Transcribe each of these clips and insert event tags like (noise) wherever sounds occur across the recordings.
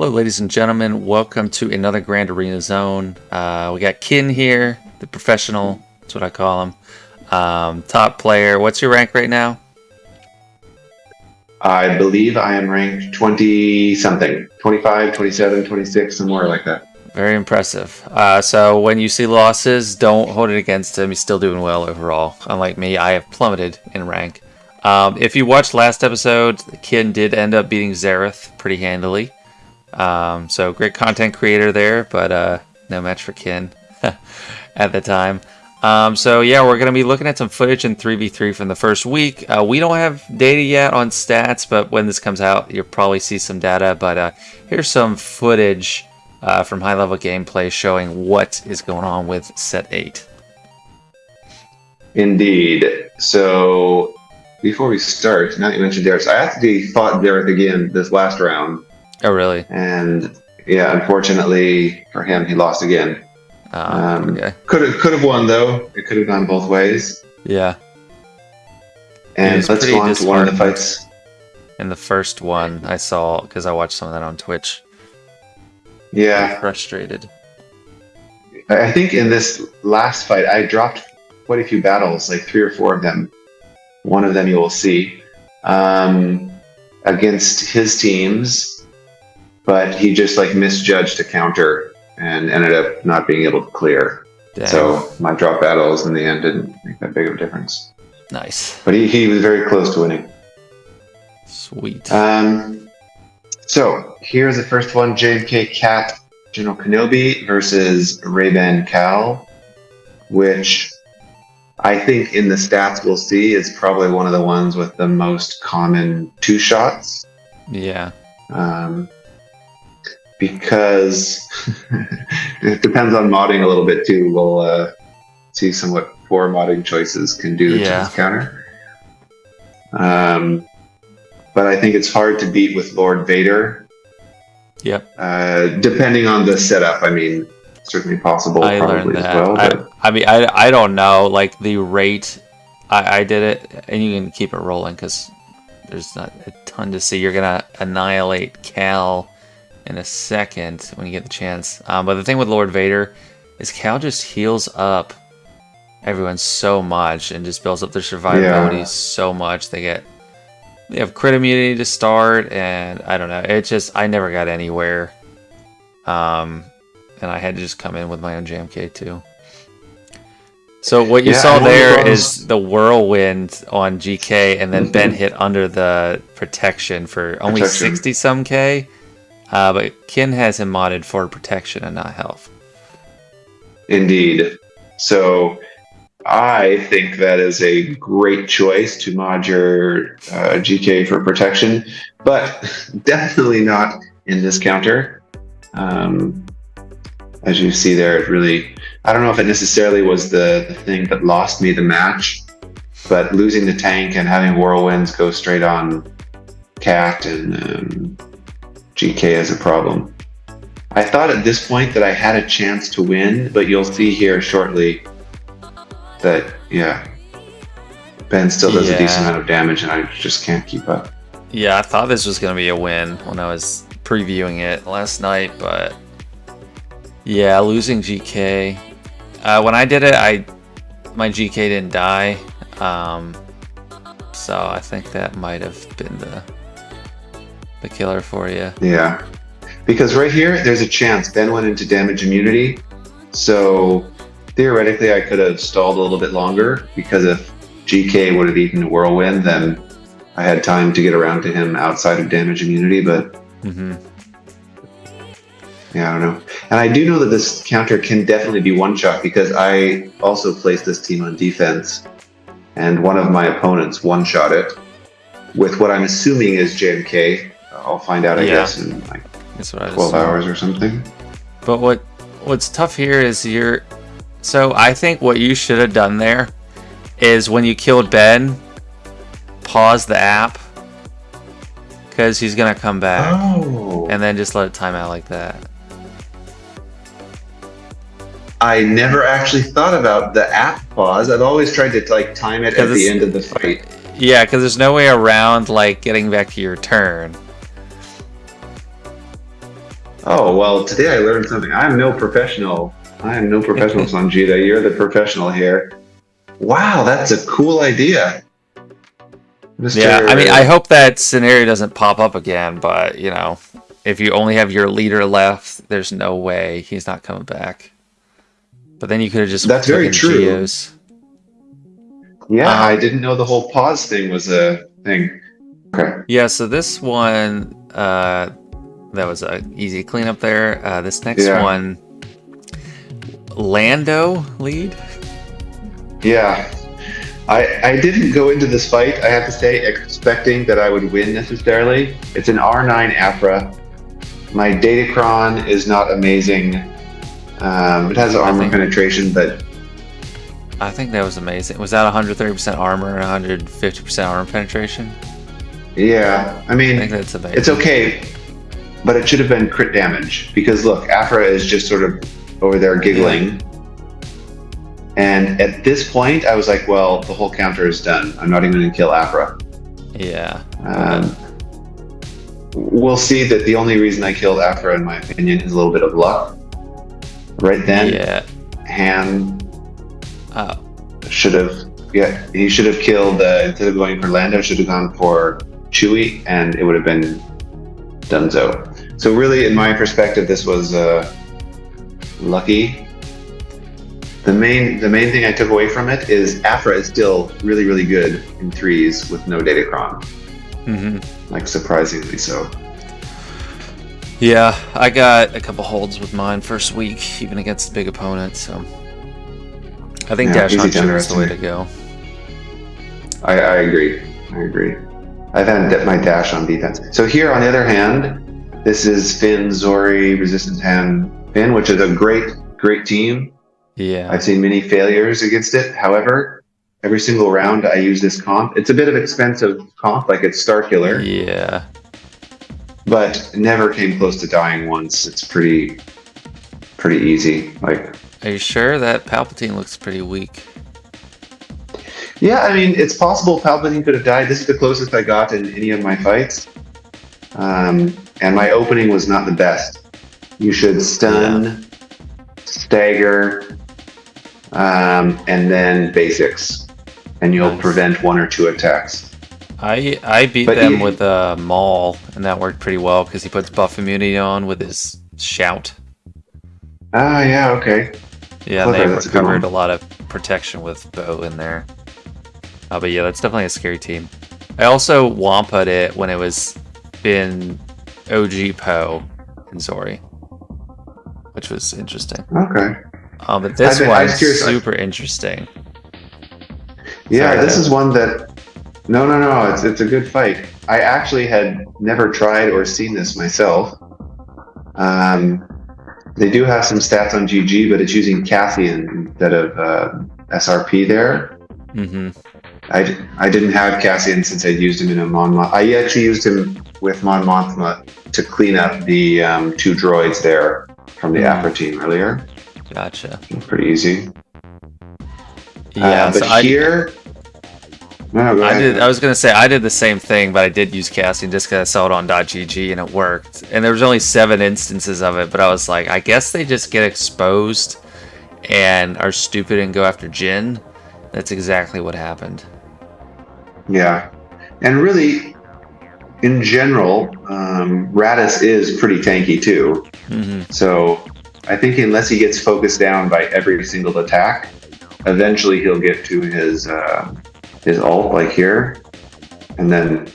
Hello, ladies and gentlemen. Welcome to another Grand Arena Zone. Uh, we got Kin here, the professional. That's what I call him. Um, top player. What's your rank right now? I believe I am ranked 20 something, 25, 27, 26, somewhere like that. Very impressive. Uh, so when you see losses, don't hold it against him. He's still doing well overall. Unlike me, I have plummeted in rank. Um, if you watched last episode, Kin did end up beating Xerath pretty handily. Um, so great content creator there, but uh, no match for Kin (laughs) at the time. Um, so yeah, we're going to be looking at some footage in 3v3 from the first week. Uh, we don't have data yet on stats, but when this comes out, you'll probably see some data. But uh, here's some footage uh, from high-level gameplay showing what is going on with set 8. Indeed. So before we start, now that you mentioned Dareth, I actually fought Dareth again this last round. Oh, really? And yeah, unfortunately for him, he lost again. Uh, um, okay. Could have could have won though. It could have gone both ways. Yeah. And let's go on to one of the fights. In the first one, I saw because I watched some of that on Twitch. Yeah. Frustrated. I think in this last fight, I dropped quite a few battles, like three or four of them. One of them you will see um, against his teams, but he just like misjudged a counter and ended up not being able to clear. So my drop battles in the end didn't make that big of a difference. Nice. But he, he was very close to winning. Sweet. Um, so here's the first one: JMK Cat General Kenobi versus Ray-Ban Cal, which I think in the stats we'll see is probably one of the ones with the most common two shots. Yeah. Um, because (laughs) it depends on modding a little bit too. We'll uh, see some what poor modding choices can do yeah. to this counter. Um, but I think it's hard to beat with Lord Vader. Yep. Uh, depending on the setup, I mean, certainly possible. I learned that. Well, I, I, mean, I, I don't know. Like the rate, I, I did it, and you can keep it rolling because there's not a ton to see. You're gonna annihilate Cal in a second when you get the chance. Um, but the thing with Lord Vader is Cal just heals up everyone so much and just builds up their survivability yeah. so much. They get they have crit immunity to start, and I don't know. It just I never got anywhere. Um, and I had to just come in with my own JMK too. So what you yeah, saw there is the whirlwind on GK, and then mm -hmm. Ben hit under the protection for only protection. 60 some K. Uh, but Kin has him modded for protection and not health. Indeed. So I think that is a great choice to mod your uh, GK for protection, but (laughs) definitely not in this counter. Um, as you see there, it really, I don't know if it necessarily was the, the thing that lost me the match, but losing the tank and having whirlwinds go straight on Cat and um, GK as a problem. I thought at this point that I had a chance to win, but you'll see here shortly that, yeah, Ben still does yeah. a decent amount of damage and I just can't keep up. Yeah, I thought this was going to be a win when I was previewing it last night, but yeah, losing GK. Uh, when I did it, I my GK didn't die, um, so I think that might have been the the killer for you. Yeah, because right here, there's a chance Ben went into damage immunity, so theoretically I could have stalled a little bit longer because if GK would have eaten whirlwind, then I had time to get around to him outside of damage immunity. But mm -hmm. yeah, I don't know. And I do know that this counter can definitely be one shot because I also placed this team on defense, and one of my opponents one shot it with what I'm assuming is JMK. I'll find out, I yeah. guess, in like That's what 12 hours or something. But what what's tough here is you're... So I think what you should have done there is when you killed Ben, pause the app because he's gonna come back, oh. and then just let it time out like that. I never actually thought about the app pause. I've always tried to like time it at the end of the fight. Yeah, because there's no way around like getting back to your turn. Oh well, today I learned something. I'm no professional. I am no professional, (laughs) Sanjita. You're the professional here. Wow, that's a cool idea. Mr. Yeah, I mean, I hope that scenario doesn't pop up again, but you know, if you only have your leader left, there's no way he's not coming back. But then you could have just that's very true. Geos. Yeah, um, I didn't know the whole pause thing was a thing. Okay. Yeah, so this one, uh, that was a easy cleanup there. Uh, this next yeah. one, Lando lead. Yeah, I, I didn't go into this fight, I have to say, expecting that I would win necessarily. It's an R9 Aphra. My Datacron is not amazing. Um, it has armor think, penetration, but... I think that was amazing. Was that 130% armor and 150% armor penetration? Yeah, I mean, I think that's amazing. it's okay, but it should have been crit damage. Because look, Aphra is just sort of over there giggling. And at this point, I was like, well, the whole counter is done. I'm not even going to kill Aphra. Yeah. Um, we'll see that the only reason I killed Aphra, in my opinion, is a little bit of luck. Right then, yeah. Han oh. should have, yeah, he should have killed, uh, instead of going for Lando, should have gone for Chewie, and it would have been Dunzo. So really, in my perspective, this was uh, lucky the main the main thing I took away from it is Aphra is still really really good in threes with no Datacron. Mm-hmm. Like surprisingly so. Yeah, I got a couple holds with mine first week, even against big opponents. So I think yeah, Dash Hunter is the way to go. I, I agree. I agree. I've had my dash on defense. So here, on the other hand, this is Finn, Zori, Resistance Han, Finn, which is a great, great team. Yeah. I've seen many failures against it. However, every single round I use this comp. It's a bit of expensive comp, like it's Starkiller. Yeah. But never came close to dying once. It's pretty pretty easy. Like Are you sure that Palpatine looks pretty weak? Yeah, I mean it's possible Palpatine could have died. This is the closest I got in any of my fights. Um, and my opening was not the best. You should stun, yeah. stagger, um, and then basics, and you'll nice. prevent one or two attacks. I I beat but them he, with a uh, Maul, and that worked pretty well because he puts buff immunity on with his shout. Ah, yeah, okay. Yeah, they recovered a, a, lot of protection with bow in there. Uh, but yeah, that's definitely a scary team. I also wampa'd it when it was in OG Poe and Zori, which was interesting. Okay. Um, but this one is super interesting. Yeah, Sorry, this is one that. No, no, no. It's it's a good fight. I actually had never tried or seen this myself. Um, they do have some stats on GG, but it's using Cassian instead of uh, SRP there. Mm-hmm. I, I didn't have Cassian since I'd used him in a Mon I actually used him with Mon Mothma to clean up the um, two droids there from the mm. Aphra team earlier. Gotcha. Pretty easy. Yeah, uh, but so here. I, no, I did. I was gonna say I did the same thing, but I did use Cassian just because I saw it on .gg and it worked. And there was only seven instances of it, but I was like, I guess they just get exposed and are stupid and go after Jyn. That's exactly what happened. Yeah, and really, in general, um, Raddus is pretty tanky too. Mm-hmm. So I think unless he gets focused down by every single attack, eventually he'll get to his uh, his ult like here, and then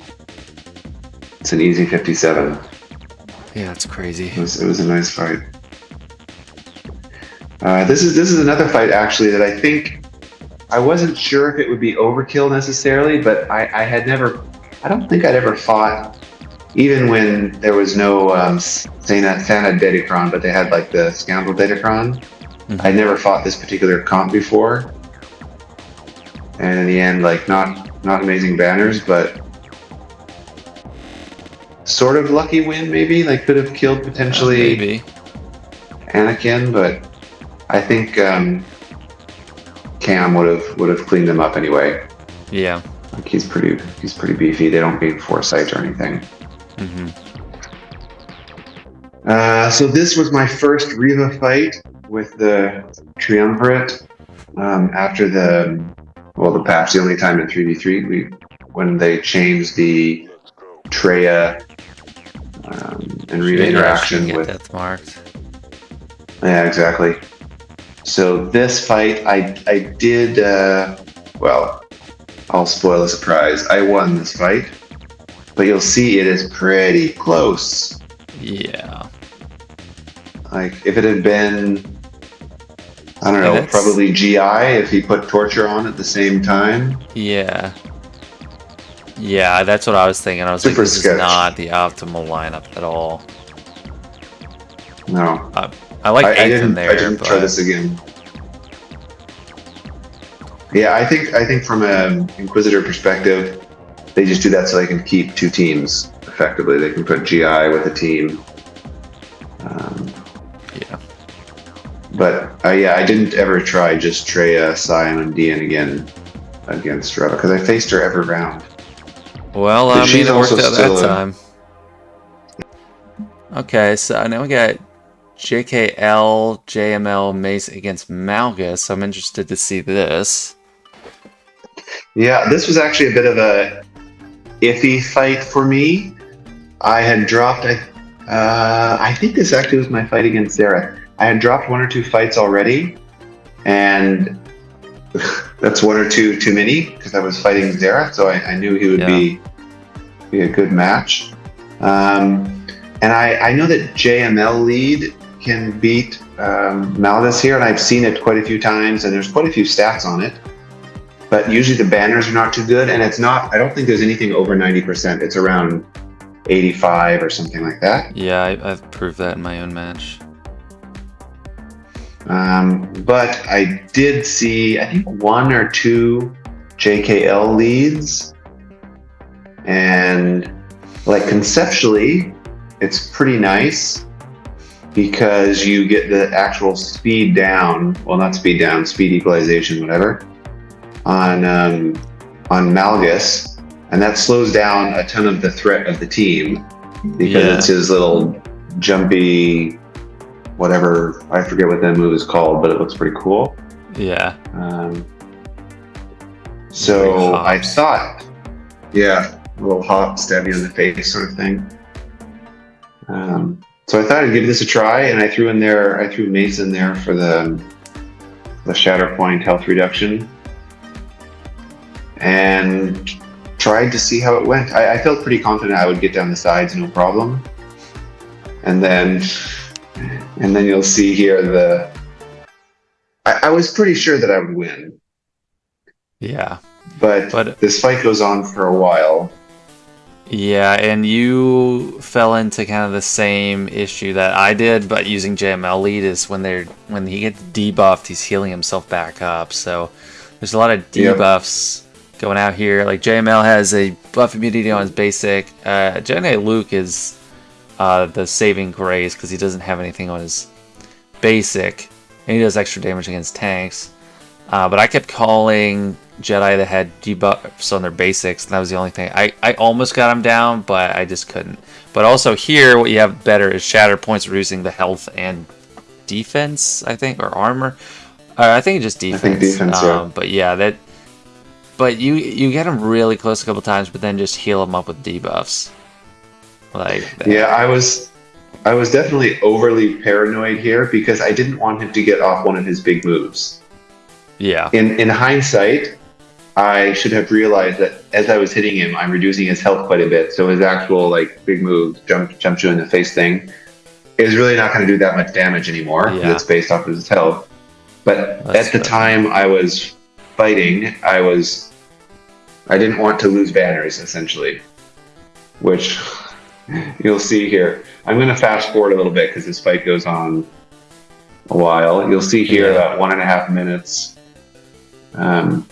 it's an easy 57. Yeah, it's crazy. It was, it was a nice fight. Uh, this is this is another fight actually that I think I wasn't sure if it would be overkill necessarily, but I, I had never I don't think I'd ever fought even when there was no um, Santa, Santa Datacron, but they had like the Scoundrel Datacron. Mm-hmm. I never fought this particular comp before, and in the end, like not not amazing banners, but sort of lucky win maybe. Like could have killed potentially uh, maybe Anakin, but I think um, Cam would have would have cleaned them up anyway. Yeah, like he's pretty he's pretty beefy. They don't gain foresight or anything. Mm-hmm. Uh, so this was my first Reva fight with the Triumvirate um, after the well the patch. The only time in three v three we when they changed the Treya um, and Reva Maybe interaction get with death marked. yeah exactly. So this fight I I did uh, well. I'll spoil a surprise. I won this fight, but you'll see it is pretty close. Yeah. Like if it had been, I don't know, that's- probably GI if he put torture on at the same time. Yeah. Yeah, that's what I was thinking. I was Super like, this sketch. is not the optimal lineup at all. No, I like I, I didn't. there, I didn't but try this again. Yeah, I think I think from an Inquisitor perspective, they just do that so they can keep two teams effectively. They can put GI with a team. Um, yeah. but uh, yeah, I didn't ever try just Treya, Sion, and Dian again against Reva because I faced her every round. Well, I mean, she's it worked out that a- time. Okay, so now we got JKL, JML, Mace against Malgus. So I'm interested to see this. Yeah, this was actually a bit of a iffy fight for me. I had dropped, I, uh, I think this actually was my fight against Sarah. I had dropped one or two fights already, and (laughs) that's one or two too many because I was fighting Zara, so I, I knew he would be be a good match. Um, and I, I know that JML lead can beat um, here, and I've seen it quite a few times, and there's quite a few stats on it. But usually the banners are not too good, and it's not. I don't think there's anything over 90%. It's around 85 or something like that. Yeah, I, I've proved that in my own match. Um, but I did see, I think, one or two JKL leads. And like conceptually, it's pretty nice because you get the actual speed down. Well, not speed down, speed equalization, whatever, on um, on Malgus, and that slows down a ton of the threat of the team because Yeah. it's his little jumpy, whatever I forget what that move is called, but it looks pretty cool. Yeah. Um, so I thought, yeah, a little hop, stab you in the face sort of thing. Um, so I thought I'd give this a try, and I threw in there, I threw Mace in there for the the Shatter Point health reduction, and tried to see how it went. I, I felt pretty confident I would get down the sides, no problem. And then, and then you'll see here the. I, I was pretty sure that I would win, Yeah. but, But this fight goes on for a while. yeah, and you fell into kind of the same issue that I did, but using JML lead is when they're when he gets debuffed, he's healing himself back up. So there's a lot of debuffs going out here. Like JML has a buff immunity on his basic. Uh, Jedi Luke is uh, the saving grace because he doesn't have anything on his basic, and he does extra damage against tanks. Uh, but I kept calling Jedi that had debuffs on their basics, and that was the only thing. I, I almost got him down, but I just couldn't. But also here, what you have better is Shatter Points reducing the health and defense, I think, or armor. Uh, I think just defense. think defense, yeah. Um, but yeah, that. But you you get him really close a couple times, but then just heal him up with debuffs. Like that. Yeah, I was, I was definitely overly paranoid here because I didn't want him to get off one of his big moves. yeah, In in hindsight, I should have realized that as I was hitting him, I'm reducing his health quite a bit. So his actual like big move, jump jump you in the face thing, is really not going to do that much damage anymore. Yeah. It's based off of his health. But That's at the time I was fighting, I was, I didn't want to lose banners essentially, which (laughs) you'll see here. I'm going to fast forward a little bit because this fight goes on a while. You'll see here Yeah. about one and a half minutes. Um,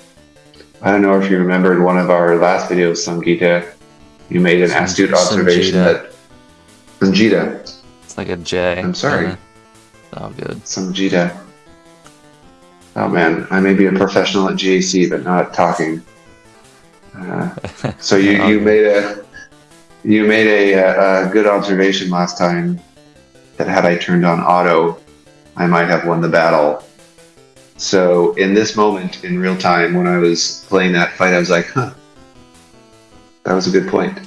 I don't know if you remembered one of our last videos, Samgita. You made an astute observation Samgita. that Samgita, it's like a J. I'm sorry. Uh, oh, good. Samgita. Oh man, I may be a professional at GAC, but not at talking. Uh, so you, you (laughs) made a you made a, a, a good observation last time that had I turned on auto, I might have won the battle. So in this moment, in real time, when I was playing that fight, I was like, huh, that was a good point.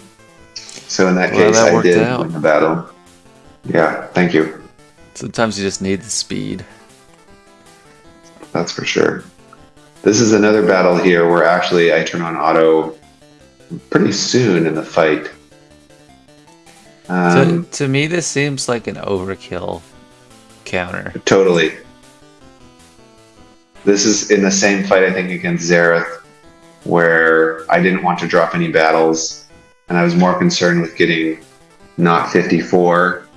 So in that Well, case, that I did out. win the battle. Yeah, thank you. Sometimes you just need the speed. That's for sure. This is another battle here where actually I turn on auto pretty soon in the fight. Um, to, to me, this seems like an overkill counter. Totally. This is in the same fight, I think, against Zareth, where I didn't want to drop any battles, and I was more concerned with getting not 54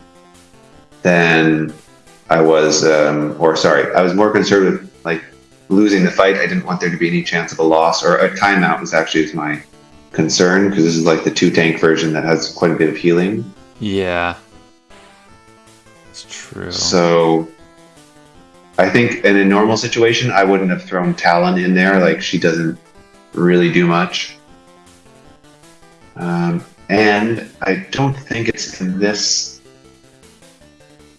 than I was, um, or sorry, I was more concerned with losing the fight. I didn't want there to be any chance of a loss, or a timeout was actually my concern because this is like the two tank version that has quite a bit of healing. Yeah. It's true. So I think in a normal situation, I wouldn't have thrown Talon in there. Like she doesn't really do much. Um, and I don't think it's in this.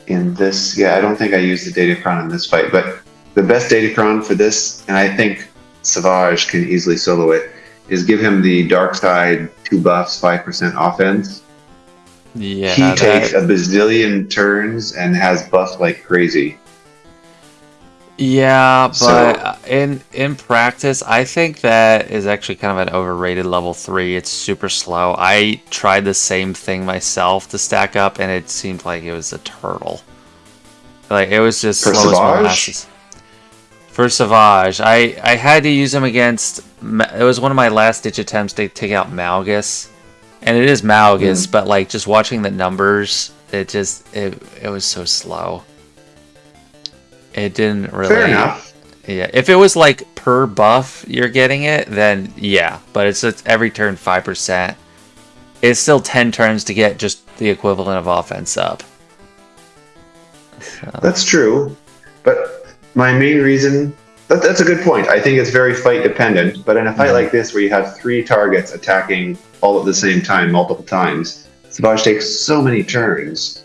In this, yeah, I don't think I used the Datacron in this fight. But the best Datacron for this, and I think Savage can easily solo it, is give him the Dark Side two buffs, five percent offense yeah, he that- takes a bazillion turns and has buffed like crazy. Yeah, but So- in in practice, I think that is actually kind of an overrated level three. It's super slow. I tried the same thing myself to stack up, and it seemed like it was a turtle. Like it was just slow as molasses. For Savage, I I had to use him against. It was one of my last ditch attempts to take out Malgus, and it is Malgus, Mm. but like just watching the numbers, it just it it was so slow. It didn't really. Fair enough. Yeah, if it was like per buff you're getting it, then yeah. But it's, it's every turn five percent. It's still ten turns to get just the equivalent of offense up. So, That's true, but my main reason that, that's a good point. I think it's very fight dependent. But in a fight Mhm. like this, where you have three targets attacking all at the same time, multiple times, Savage takes so many turns.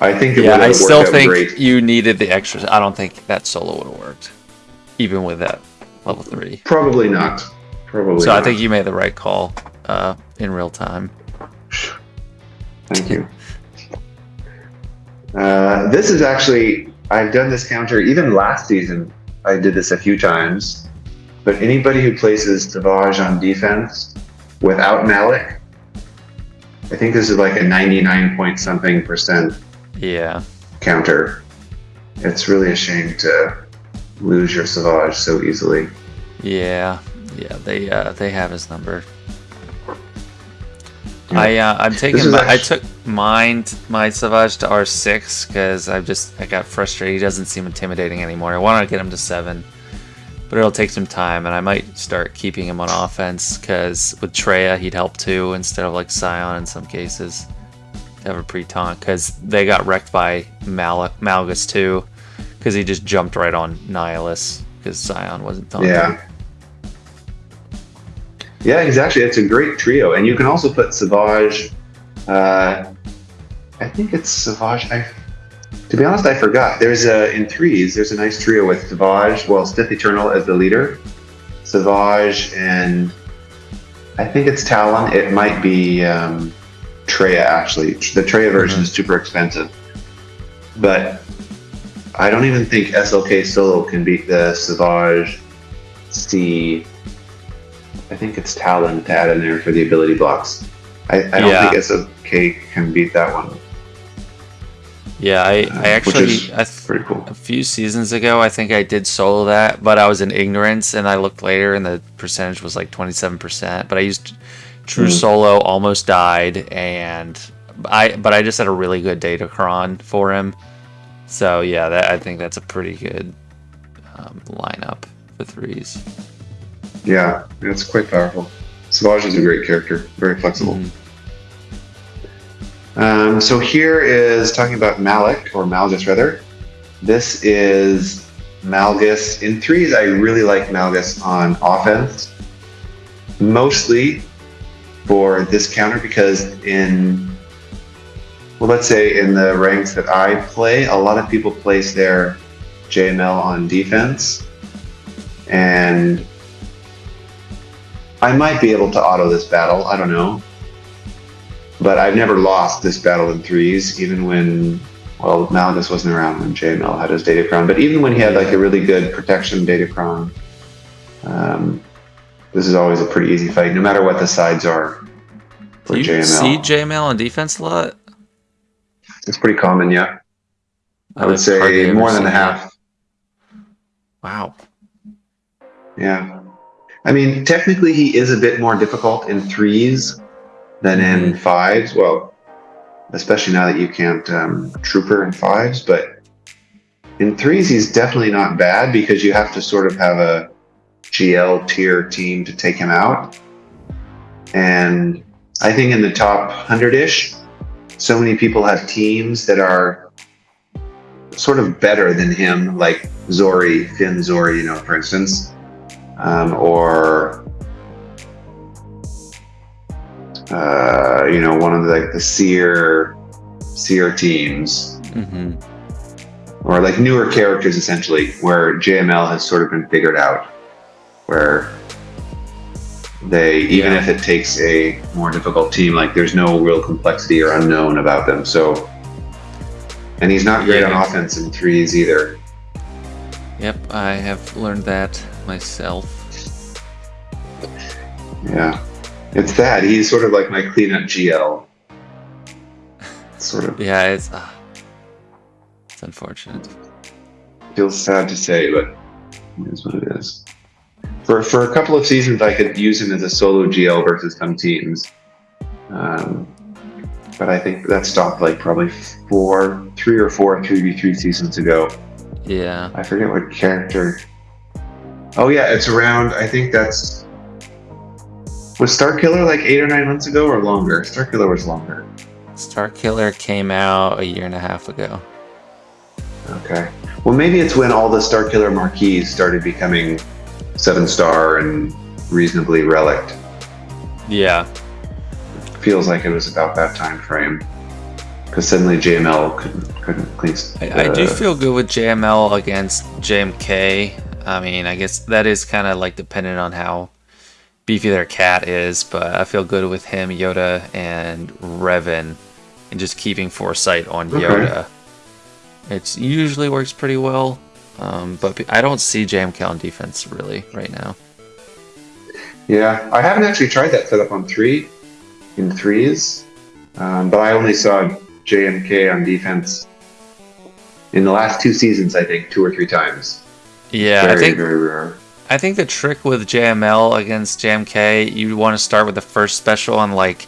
I think it yeah, would I still think great. you needed the extras. I don't think that solo would have worked, even with that level three. Probably not. Probably. So I think you made the right call uh, in real time. Thank you. Uh, this is actually, I've done this counter even last season. I did this a few times. But anybody who places Savage on defense without Malak, I think this is like a 99 point something percent Yeah, counter. It's really a shame to lose your Savage so easily. yeah, yeah. They uh, they have his number. Yeah. I uh, I'm taking my, I took mine my Savage to R six because I just I got frustrated. He doesn't seem intimidating anymore. I want to get him to seven, but it'll take some time, and I might start keeping him on offense because with Treya he'd help too instead of like Sion in some cases. Have a pre taunt because they got wrecked by Mal- Malgus too because he just jumped right on Nihilus because Sion wasn't taunting. Yeah. Yeah, exactly. It's a great trio, and you can also put Savage. Uh, I think it's Savage. I, to be honest, I forgot. There's a in threes. There's a nice trio with Savage. Well, Sith Eternal as the leader, Savage, and I think it's Talon. It might be um, Treya actually. The Treya version is super expensive, but I don't even think SLK solo can beat the Savage C. I think it's Talon to add in there for the ability blocks. I, I don't Yeah. think SLK can beat that one. Yeah, I, Uh, I actually th- Pretty cool. a few seasons ago I think I did solo that, but I was in ignorance and I looked later and the percentage was like 27%, but I used True Mhm. Solo almost died and I but I just had a really good data datacron for him. So yeah, that I think that's a pretty good um, lineup for threes. Yeah, it's quite powerful. Savage is a great character, very flexible. Mhm. Um, so here is talking about Malak, or Malgus rather. This is Malgus. In threes, I really like Malgus on offense. Mostly for this counter because in well, let's say in the ranks that I play, a lot of people place their JML on defense, and I might be able to auto this battle. I don't know, but I've never lost this battle in threes, even when well, Malgus wasn't around when JML had his Datacron, but even when he had like a really good protection Datacron, um, this is always a pretty easy fight, no matter what the sides are for Do you JML. see JML on defense a lot? it's pretty common, yeah. I would I've hardly say more than seen a that. half. Wow. Yeah. I mean, technically, he is a bit more difficult in threes than in fives. Well, especially now that you can't um, trooper in fives, but in threes, he's definitely not bad because you have to sort of have a GL tier team to take him out. And I think in the top 100 ish, so many people have teams that are sort of better than him, like Zori, Finn Zori, you know, for instance um, or uh, you know one of the, like the seer seer teams hmm or like newer characters essentially where jml has sort of been figured out where they even Yeah. if it takes a more difficult team like there's no real complexity or unknown about them so and he's not great Yeah. on offense in threes either Yep, I have learned that myself. yeah it's that he's sort of like my cleanup gl sort of (laughs) Yeah, it's uh, it's unfortunate. feels sad to say, but it is what it is. For for a couple of seasons, I could use him as a solo GL versus some teams, um, but I think that stopped like probably four, three or four three v three seasons ago. Yeah. I forget what character. Oh yeah, it's around. I think that's was Star Killer like eight or nine months ago or longer. Star Killer was longer. Star Killer came out a year and a half ago. Okay. Well, maybe it's when all the Star Killer marquees started becoming seven star and reasonably relict. Yeah. Feels like it was about that time frame. Because suddenly JML couldn't couldn't clean. I, I do feel good with JML against JMK. I mean, I guess that is kind of like dependent on how beefy their cat is, but I feel good with him, Yoda, and Revan, and just keeping foresight on Okay. Yoda. It usually works pretty well, um, but I don't see JMK on defense really right now. Yeah, I haven't actually tried that setup on three, in threes, um, but I only saw JMK on defense in the last two seasons. I think two or three times. Yeah, very I think very rare. I think the trick with JML against JMK, you want to start with the first special on like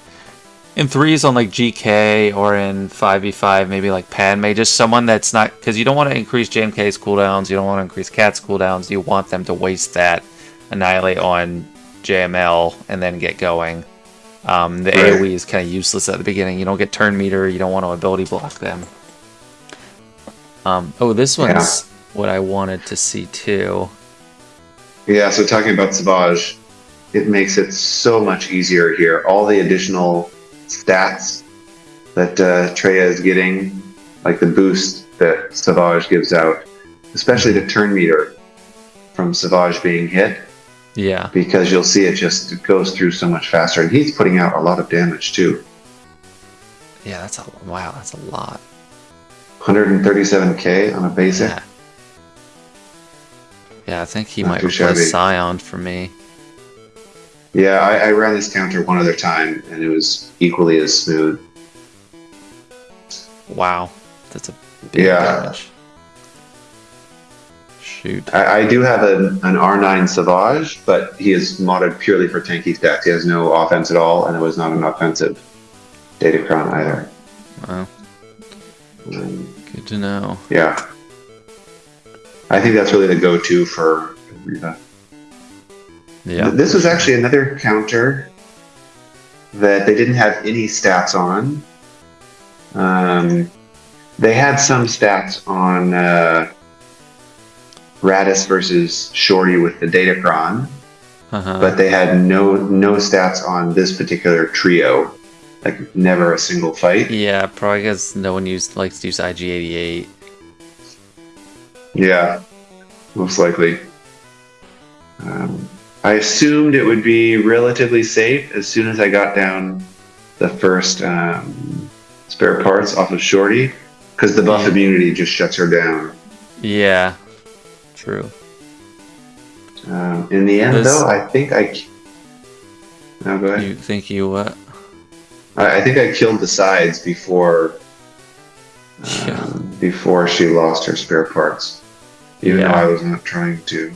in threes on like GK or in 5v5, maybe like Padme, just someone that's not because you don't want to increase JMK's cooldowns, you don't want to increase Cat's cooldowns, you want them to waste that annihilate on JML and then get going. Um, the Right. AoE is kind of useless at the beginning. You don't get turn meter, you don't want to ability block them. Um, oh, this Yeah. one's what I wanted to see too. Yeah, so talking about Savage, it makes it so much easier here. All the additional stats that uh, Treya is getting, like the boost that Savage gives out, especially the turn meter from Savage being hit, Yeah. because you'll see it just goes through so much faster. And he's putting out a lot of damage too. Yeah, that's a wow. That's a lot. 137k on a basic. Yeah. Yeah, I think he Not might replace shabby. Sion for me. Yeah, I, I ran this counter one other time and it was equally as smooth. Wow, that's a big Yeah. damage. Shoot. I, I do have an, an R9 Savage, but he is modded purely for tanky stats. He has no offense at all, and it was not an offensive Datacron either. Wow, Um, good to know. yeah. I think that's really the go-to for Reva. Yeah. This was actually another counter that they didn't have any stats on. Um, they had some stats on uh, Raddus versus Shorty with the Datacron. Uh-huh. but they had no no stats on this particular trio. like never a single fight. Yeah, probably because no one used likes to use IG88. Yeah, most likely. Um, I assumed it would be relatively safe as soon as I got down the first um, spare parts off of Shorty, because the buff immunity just shuts her down. Yeah, true. Um, in the end, This- though, I think I. No, go ahead. You think you what? I, I think I killed the sides before. Yeah. Um, before she lost her spare parts, even Yeah. though I was not trying to.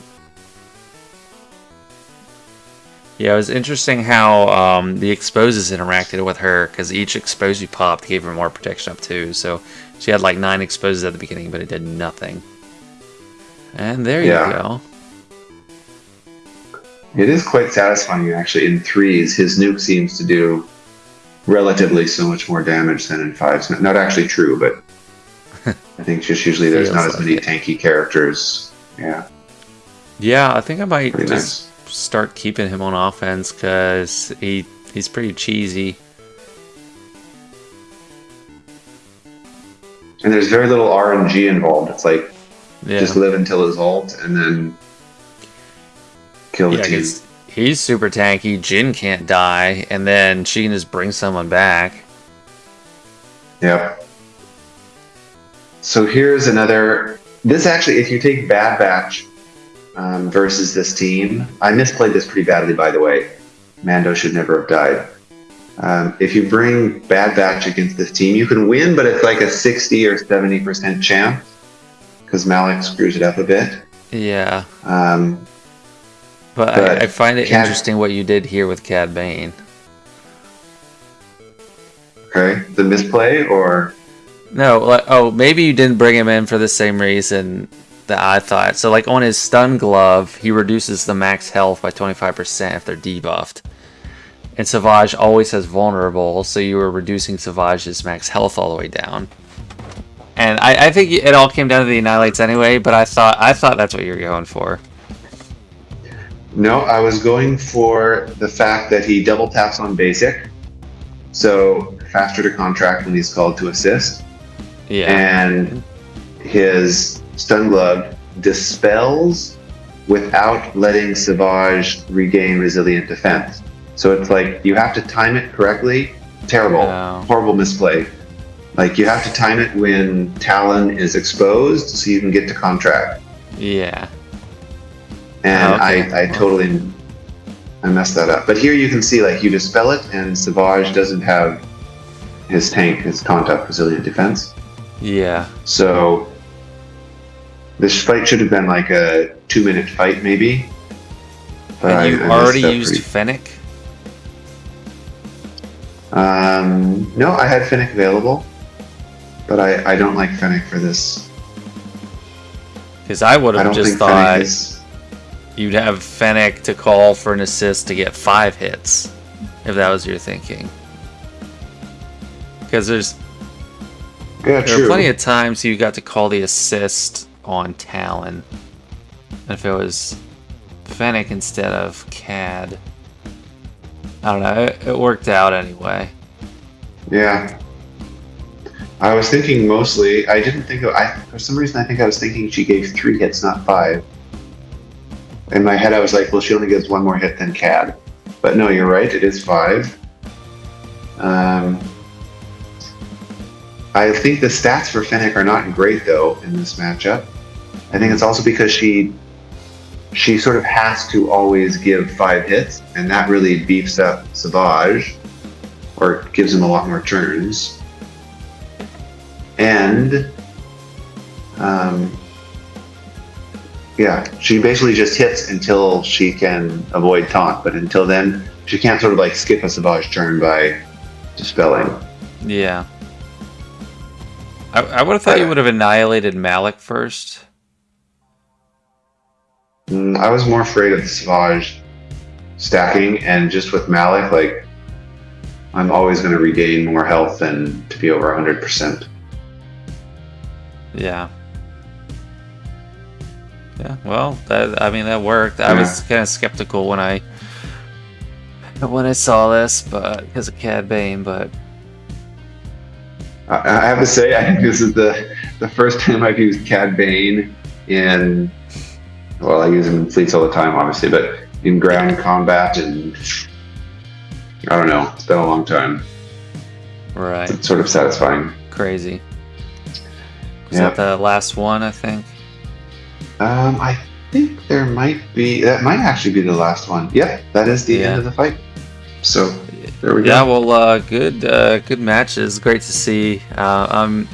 Yeah, it was interesting how um, the exposes interacted with her because each expose you popped gave her more protection up too. So she had like nine exposes at the beginning, but it did nothing. And there you go. It is quite satisfying, actually. In threes, his nuke seems to do relatively so much more damage than in fives. Not actually true, but I think just usually there's Feels not as many tanky characters. Yeah, Yeah, I think I might pretty just nice. start keeping him on offense because he he's pretty cheesy. And there's very little RNG involved. It's like Yeah, just live until his ult and then kill the yeah, team. he's super tanky. Jyn can't die, and then she can just bring someone back. Yep. So here's another. This actually, if you take Bad Batch um, versus this team, I misplayed this pretty badly, by the way. Mando should never have died. Um, if you bring Bad Batch against this team, you can win, but it's like a 60 or 70% chance because Malak screws it up a bit. Yeah, Um, but, But I, I find it Cad- interesting what you did here with Cad Bane. okay, the misplay or No, like, oh, maybe you didn't bring him in for the same reason that I thought. So, like on his stun glove, he reduces the max health by 25% if they're debuffed. And Savage always has vulnerable, so you were reducing Savage's max health all the way down. And I, I think it all came down to the annihilates anyway, but I thought I thought that's what you were going for. No, I was going for the fact that he double taps on basic, so faster to contract when he's called to assist, Yeah. and his stun glove dispels without letting Savage regain resilient defense. So it's like you have to time it correctly. Terrible, Oh. horrible misplay. Like you have to time it when Talon is exposed, so you can get to contract. yeah. and okay. I, I totally I messed that up. But here you can see like you dispel it, and Savage doesn't have his tank, his contact resilient defense. Yeah. So this fight should have been like a two minute fight, maybe. But And I- you I messed already used pretty- Fennec? Um, no, I had Fennec available, but I, I don't like Fennec for this. Because I would have just thought is. you'd have Fennec to call for an assist to get five hits, if that was your thinking. Because there's Yeah, there true. are plenty of times you got to call the assist on Talon. And if it was Fennec instead of Cad, I don't know. It, it worked out anyway. Yeah. I was thinking mostly. I didn't think of. I for some reason I think I was thinking she gave three hits, not five. In my head, I was like, well, she only gives one more hit than Cad. But no, you're right. It is five. Um, I think the stats for Fennec are not great though in this matchup. I think it's also because she she sort of has to always give five hits, and that really beefs up Savage or gives him a lot more turns. And um, yeah, she basically just hits until she can avoid taunt, but until then, she can't sort of like skip a Savage turn by dispelling. Yeah. I, I would have thought you would have annihilated Malak first. Mm, I was more afraid of the Savage stacking, and just with Malak, like I'm always going to regain more health than to be over 100%. Yeah. Yeah, well, that I mean that worked. I was kind of skeptical when I when I saw this, but because of Cad Bane, but I, I have to say, I think this is the the first time I've used Cad Bane in. Well, I use him in fleets all the time, obviously, but in ground combat and I don't know. It's been a long time. right, It's sort of satisfying. crazy. Is Yeah. that the last one? I think. Um, I think there might be. That might actually be the last one. Yep, that is the Yeah. end of the fight. So there we go. Yeah, well, uh, good, uh, good matches. Great to see. Uh, I'm,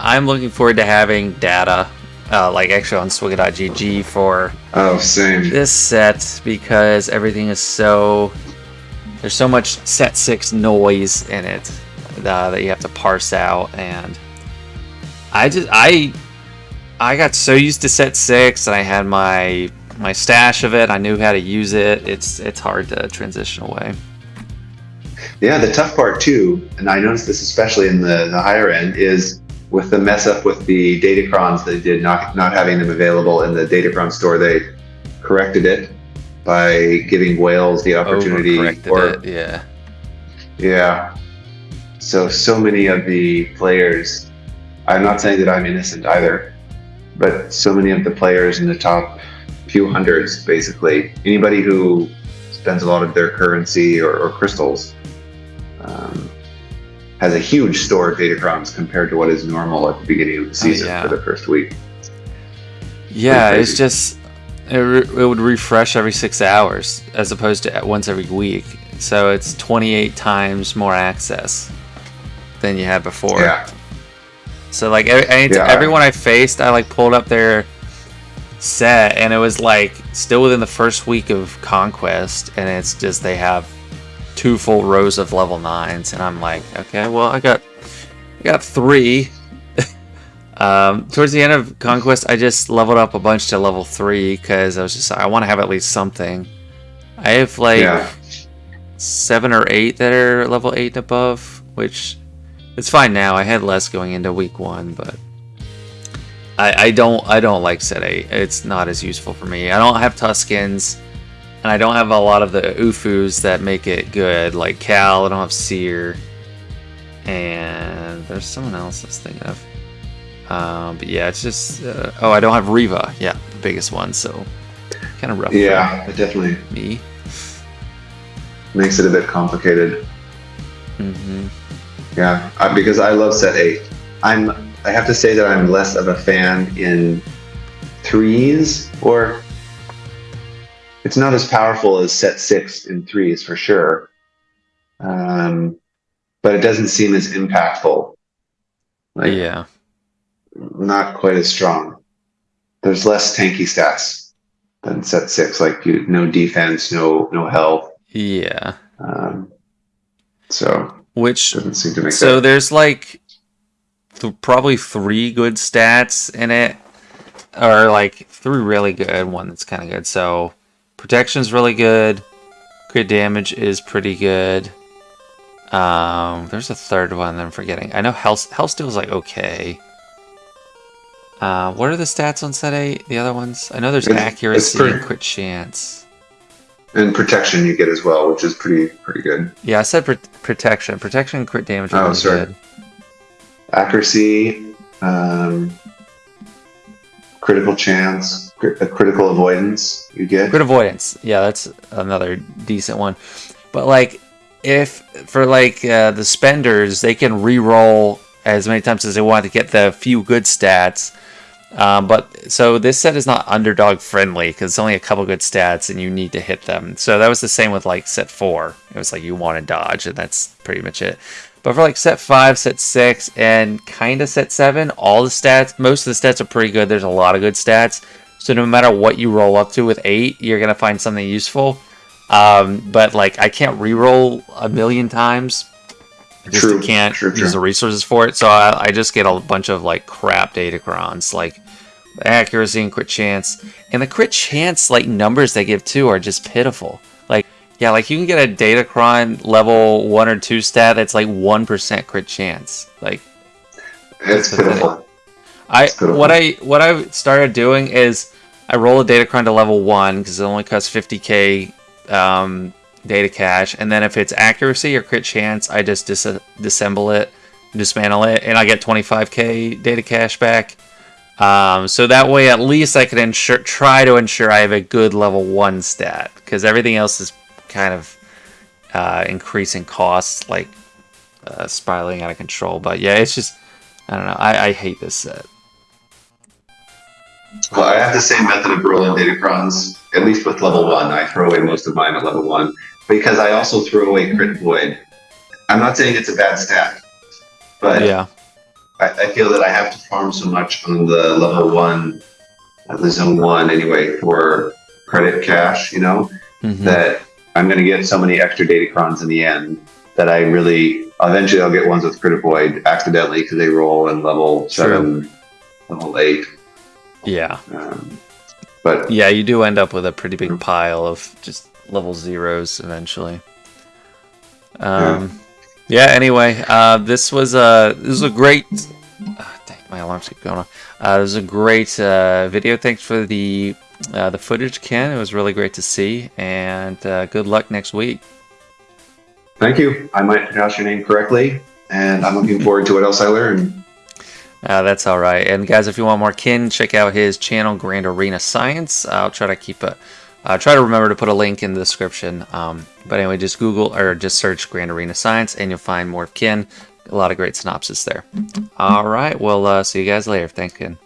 I'm looking forward to having data, uh, like actually on swgoh.gg for Oh, same. this set because everything is so. There's so much set six noise in it uh, that you have to parse out, and I just I I got so used to set six, and I had my my stash of it. I knew how to use it. It's it's hard to transition away. Yeah, the tough part too, and I noticed this especially in the, the higher end, is with the mess up with the Datacrons they did not not having them available in the Datacron store. They corrected it by giving whales the opportunity, or it, yeah. yeah. So so many of the players, I'm not saying that I'm innocent either, but so many of the players in the top few hundreds, basically, anybody who spends a lot of their currency or, or crystals, um, has a huge store of data datacrons compared to what is normal at the beginning of the season yeah. for the first week. Yeah, it's just it, it would refresh every six hours as opposed to once every week. So it's 28 times more access than you had before. Yeah, So like every, Yeah. everyone I faced, I like pulled up their set, and it was like still within the first week of conquest, and it's just they have two full rows of level nines, and I'm like, okay, well I got I got three. (laughs) um, towards the end of conquest, I just leveled up a bunch to level three because I was just I want to have at least something. I have like yeah, seven or eight that are level eight and above, which it's fine now. I had less going into week one, but I, I don't I don't like set eight. It's not as useful for me. I don't have Tuskens, and I don't have a lot of the Ufus that make it good, like Cal. I don't have Seer, and there's someone else I was thinking of. Um, but yeah, it's just uh, oh, I don't have Reva. Yeah, the biggest one. So kind of rough. yeah. It definitely me. makes it a bit complicated. Mm-hmm. Yeah, uh, because I love set eight. I'm. I have to say that I'm less of a fan in threes, or it's not as powerful as set six in threes for sure. Um, but it doesn't seem as impactful. Like, yeah. not quite as strong. There's less tanky stats than set six. Like you, no defense, no no health. Yeah. Um, so Which doesn't seem to make so there's like th- probably three good stats in it, or like three really good, one that's kind of good. So protection's really good. Crit damage is pretty good. Um, there's a third one that I'm forgetting. I know health health is like okay. Uh, what are the stats on set eight? The other ones? I know there's It's- it's accuracy pretty- and crit chance. And protection you get as well, which is pretty pretty good. Yeah, I said pr- protection. Protection and crit damage are Oh, sorry. good. Accuracy, um, critical chance, a critical avoidance you get. Crit avoidance. Yeah, that's another decent one. But like, if for like uh, the spenders, they can re-roll as many times as they want to get the few good stats. Um, but so this set is not underdog friendly because it's only a couple good stats and you need to hit them. So that was the same with like set four. It was like you want to dodge and that's pretty much it. But for like set five, set six, and kind of set seven, all the stats, most of the stats are pretty good. There's a lot of good stats. So no matter what you roll up to with eight, you're gonna find something useful. Um, but like I can't re-roll a million times. I just True, can't true, use true. the resources for it. So I, I just get a bunch of like crap datacrons, like accuracy and crit chance. And the crit chance like numbers they give too are just pitiful. Like yeah, like you can get a datacron level one or two stat that's like one percent crit chance. Like It's pathetic. pitiful. I pitiful. what I what I started doing is I roll a data datacron to level one because it only costs 50k um, data cash. and then if it's accuracy or crit chance, I just dis- disassemble it, dismantle it, and I get 25k data cash back. Um, so that way, at least I can ensure, try to ensure I have a good level one stat, because everything else is kind of uh, increasing costs, like uh, spiraling out of control. But yeah, it's just I don't know. I, I hate this set. Well, I have the same method of rolling datacrons, at least with level one. I throw away most of mine at level one because I also throw away crit void. I'm not saying it's a bad stat, but Yeah, I, I feel that I have to farm so much on the level one, at the zone one anyway, for credit cash, you know, Mhm. that I'm going to get so many extra datacrons in the end that I really, eventually I'll get ones with crit void accidentally because they roll in level seven, level eight. Yeah, Um, but yeah. You do end up with a pretty big pile of just level zeros eventually. Um, yeah. Anyway, uh, this was a this was a great. Uh, dang, my alarms keep going off. Uh, it was a great uh, video. Thanks for the uh, the footage, Ken. It was really great to see, and uh, good luck next week. thank you. I might pronounce your name correctly, and I'm looking forward to what else I learn. Uh, that's all right. And guys, if you want more Ken, check out his channel, Grand Arena Science. I'll try to keep a, uh, try to remember to put a link in the description. Um, but anyway, just Google or just search Grand Arena Science, and you'll find more of Ken. A lot of great synopsis there. All right. Well, uh, see you guys later. Thanks, Ken.